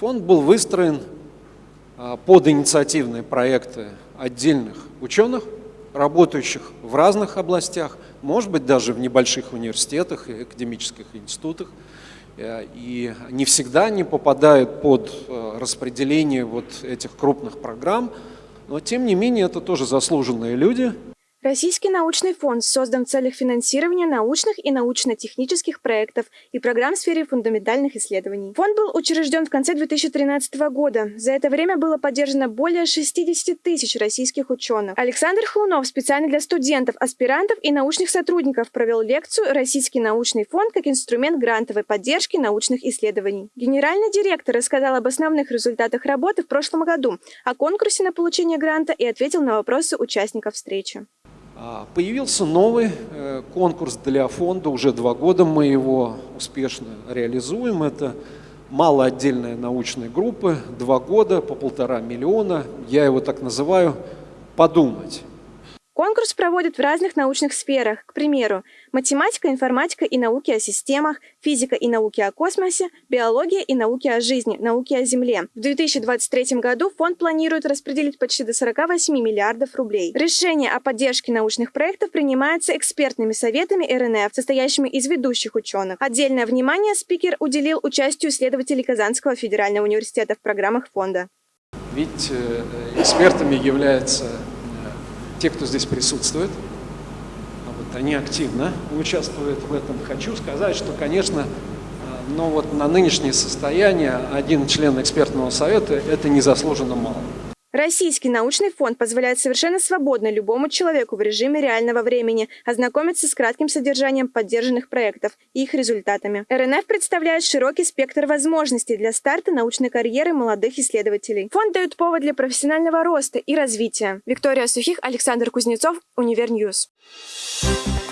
Фонд был выстроен а, под инициативные проекты отдельных ученых, работающих в разных областях, может быть, даже в небольших университетах и академических институтах. Э, и не всегда они попадают под э, распределение вот этих крупных программ, но тем не менее это тоже заслуженные люди, Российский научный фонд создан в целях финансирования научных и научно-технических проектов и программ в сфере фундаментальных исследований. Фонд был учрежден в конце 2013 года. За это время было поддержано более 60 тысяч российских ученых. Александр Хлунов специально для студентов, аспирантов и научных сотрудников провел лекцию «Российский научный фонд как инструмент грантовой поддержки научных исследований». Генеральный директор рассказал об основных результатах работы в прошлом году, о конкурсе на получение гранта и ответил на вопросы участников встречи. А, появился новый э, конкурс для фонда, уже два года мы его успешно реализуем. Это малоотдельная научная группа, два года по полтора миллиона. Я его так называю «подумать». Конкурс проводят в разных научных сферах, к примеру, математика, информатика и науки о системах, физика и науки о космосе, биология и науки о жизни, науки о Земле. В 2023 году фонд планирует распределить почти до 48 миллиардов рублей. Решение о поддержке научных проектов принимается экспертными советами РНФ, состоящими из ведущих ученых. Отдельное внимание спикер уделил участию исследователей Казанского федерального университета в программах фонда. Ведь э, экспертами являются те, кто здесь присутствует, а вот они активно участвуют в этом. Хочу сказать, что, конечно, э, но вот на нынешнее состояние один член экспертного совета – это незаслуженно мало. Российский научный фонд позволяет совершенно свободно любому человеку в режиме реального времени ознакомиться с кратким содержанием поддержанных проектов и их результатами. РНФ представляет широкий спектр возможностей для старта научной карьеры молодых исследователей. Фонд дает повод для профессионального роста и развития. Виктория Сухих, Александр Кузнецов, Универньюз. Thank